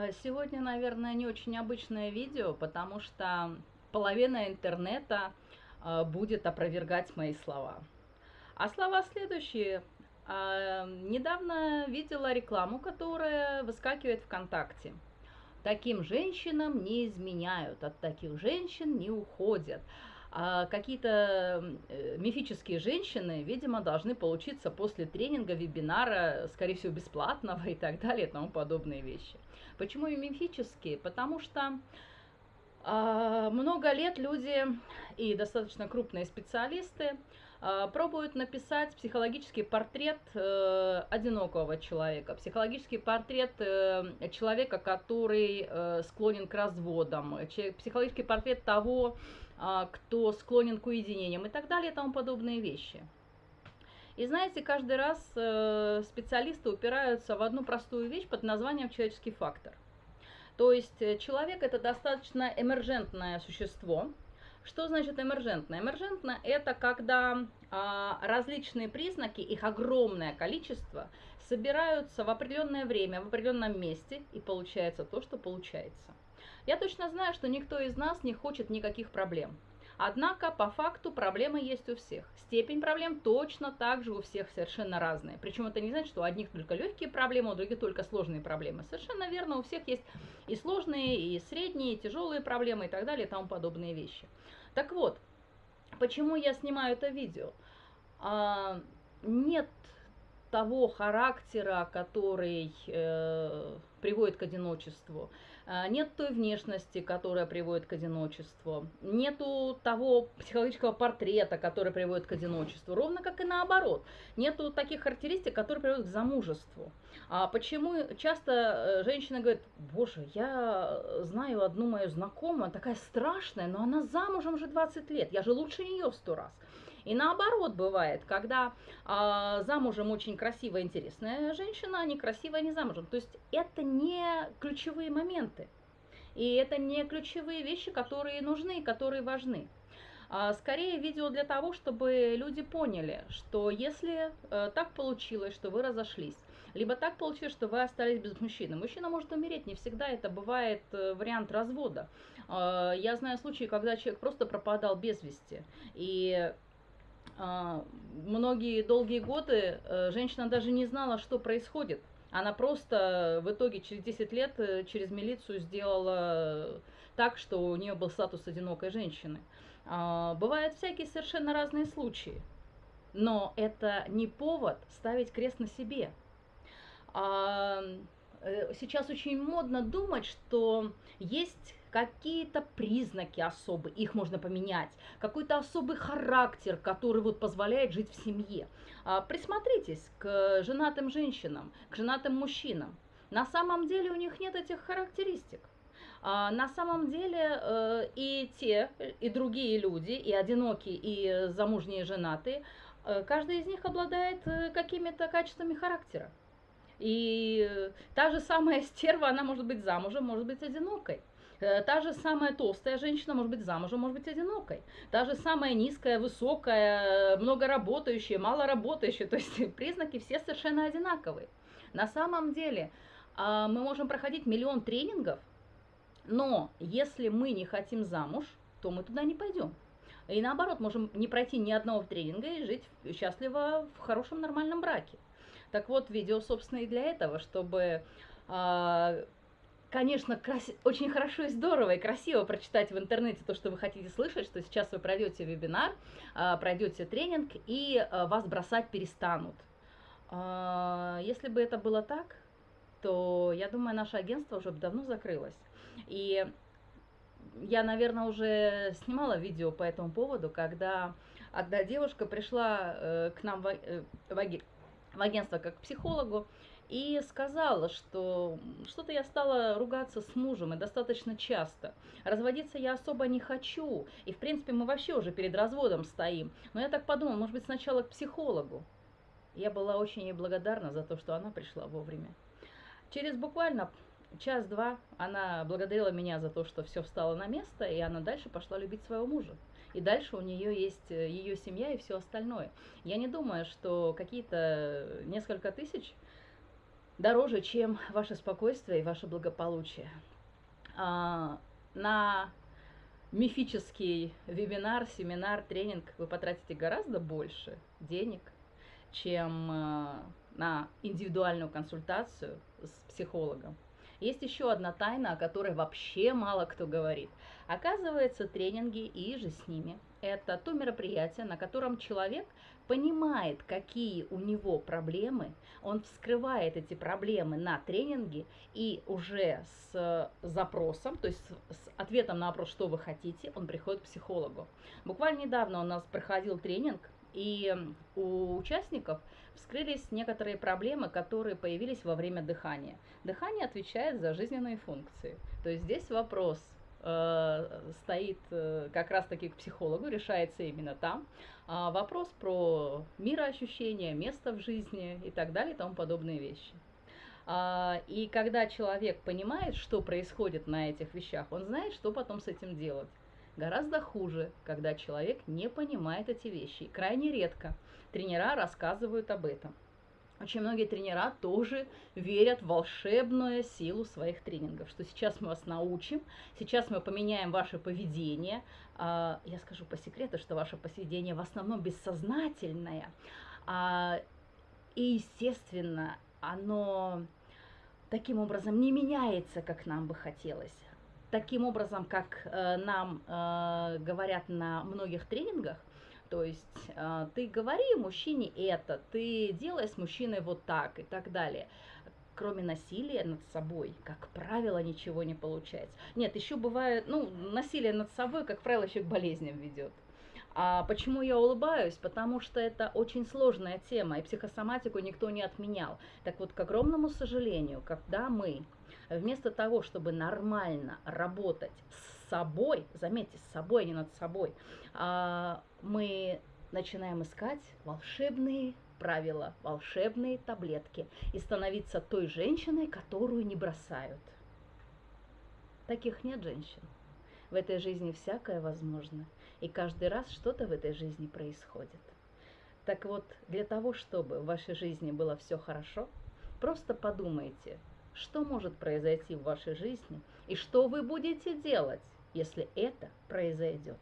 А Сегодня, наверное, не очень обычное видео, потому что половина интернета а, будет опровергать мои слова. А слова следующие. А, Недавно видела рекламу, которая выскакивает ВКонтакте. Таким женщинам не изменяют, от таких женщин не уходят. А какие-то э, мифические женщины, видимо, должны получиться после тренинга, вебинара, скорее всего, бесплатного и так далее и тому подобные вещи. Почему и мифические? Потому что а, много лет люди и достаточно крупные специалисты а, пробуют написать психологический портрет э, одинокого человека, психологический портрет э, человека, который э, склонен к разводам, психологический портрет того, кто склонен к уединениям и так далее и тому подобные вещи. И знаете, каждый раз специалисты упираются в одну простую вещь под названием человеческий фактор. То есть человек это достаточно эмержентное существо, что значит эмержентно? Эмержентно – это когда а, различные признаки, их огромное количество, собираются в определенное время, в определенном месте, и получается то, что получается. Я точно знаю, что никто из нас не хочет никаких проблем. Однако, по факту, проблемы есть у всех. Степень проблем точно так же у всех совершенно разная. Причем это не значит, что у одних только легкие проблемы, у других только сложные проблемы. Совершенно верно, у всех есть и сложные, и средние, и тяжелые проблемы и так далее, и тому подобные вещи. Так вот, почему я снимаю это видео? А, нет того характера, который э, приводит к одиночеству. А, нет той внешности, которая приводит к одиночеству. Нету того психологического портрета, который приводит к одиночеству. Ровно как и наоборот. Нету таких характеристик, которые приводят к замужеству. А почему часто э, женщина говорит, боже, я знаю одну мою знакомую, такая страшная, но она замужем уже 20 лет, я же лучше нее сто раз. И наоборот бывает, когда э, замужем очень красивая, интересная женщина, а не красивая, не замужем. То есть это не ключевые моменты. И это не ключевые вещи, которые нужны, которые важны. А, скорее видео для того, чтобы люди поняли, что если э, так получилось, что вы разошлись, либо так получилось, что вы остались без мужчины. Мужчина может умереть, не всегда это бывает э, вариант развода. Э, я знаю случаи, когда человек просто пропадал без вести. И а, многие долгие годы э, женщина даже не знала, что происходит. Она просто в итоге через 10 лет э, через милицию сделала так, что у нее был статус одинокой женщины. А, бывают всякие совершенно разные случаи. Но это не повод ставить крест на себе. А, э, сейчас очень модно думать, что есть какие-то признаки особые, их можно поменять, какой-то особый характер, который вот позволяет жить в семье. А, присмотритесь к женатым женщинам, к женатым мужчинам. На самом деле у них нет этих характеристик. А, на самом деле э, и те, и другие люди, и одинокие, и замужние женатые, э, каждый из них обладает э, какими-то качествами характера. И та же самая стерва, она может быть замужем, может быть одинокой. Э, та же самая толстая женщина может быть замужем, может быть одинокой. Та же самая низкая, высокая, много работающая, мало работающая. То есть признаки все совершенно одинаковые. На самом деле а, мы можем проходить миллион тренингов, но если мы не хотим замуж, то мы туда не пойдем. И наоборот, можем не пройти ни одного тренинга и жить счастливо в хорошем нормальном браке. Так вот, видео, собственно, и для этого, чтобы а, конечно, крас... очень хорошо и здорово и красиво прочитать в интернете то, что вы хотите слышать, что сейчас вы пройдете вебинар, а, пройдете тренинг, и а, вас бросать перестанут. А, если бы это было так, то я думаю, наше агентство уже давно закрылось. И я, наверное, уже снимала видео по этому поводу, когда одна девушка пришла э, к нам в, э, в агентство как к психологу, и сказала, что что-то я стала ругаться с мужем и достаточно часто. Разводиться я особо не хочу, и в принципе мы вообще уже перед разводом стоим. Но я так подумала, может быть сначала к психологу. Я была очень ей благодарна за то, что она пришла вовремя. Через буквально час-два она благодарила меня за то, что все встало на место, и она дальше пошла любить своего мужа. И дальше у нее есть э, ее семья и все остальное. Я не думаю, что какие-то несколько тысяч дороже, чем ваше спокойствие и ваше благополучие. А, на мифический вебинар, семинар, тренинг вы потратите гораздо больше денег, чем а, на индивидуальную консультацию с психологом. Есть еще одна тайна, о которой вообще мало кто говорит. Оказывается, тренинги и же с ними – это то мероприятие, на котором человек понимает, какие у него проблемы, он вскрывает эти проблемы на тренинге и уже с запросом, то есть с ответом на вопрос, что вы хотите, он приходит к психологу. Буквально недавно у нас проходил тренинг, и у участников вскрылись некоторые проблемы, которые появились во время дыхания. Дыхание отвечает за жизненные функции. То есть здесь вопрос э, стоит э, как раз-таки к психологу, решается именно там. А вопрос про мироощущение, место в жизни и так далее и тому подобные вещи. А, и когда человек понимает, что происходит на этих вещах, он знает, что потом с этим делать. Гораздо хуже, когда человек не понимает эти вещи. Крайне редко тренера рассказывают об этом. Очень многие тренера тоже верят в волшебную силу своих тренингов, что сейчас мы вас научим, сейчас мы поменяем ваше поведение. А, я скажу по секрету, что ваше поведение в основном бессознательное. А, и, естественно, оно таким образом не меняется, как нам бы хотелось таким образом, как э, нам э, говорят на многих тренингах, то есть э, ты говори мужчине это, ты делай с мужчиной вот так и так далее. Кроме насилия над собой, как правило, ничего не получается. Нет, еще бывает, ну, насилие над собой, как правило, еще к болезням ведет. А почему я улыбаюсь? Потому что это очень сложная тема, и психосоматику никто не отменял. Так вот, к огромному сожалению, когда мы вместо того, чтобы нормально работать с собой, заметьте, с собой, а не над собой, а, мы начинаем искать волшебные правила, волшебные таблетки и становиться той женщиной, которую не бросают. Таких нет женщин. В этой жизни всякое возможно, и каждый раз что-то в этой жизни происходит. Так вот, для того, чтобы в вашей жизни было все хорошо, просто подумайте, что может произойти в вашей жизни и что вы будете делать, если это произойдет.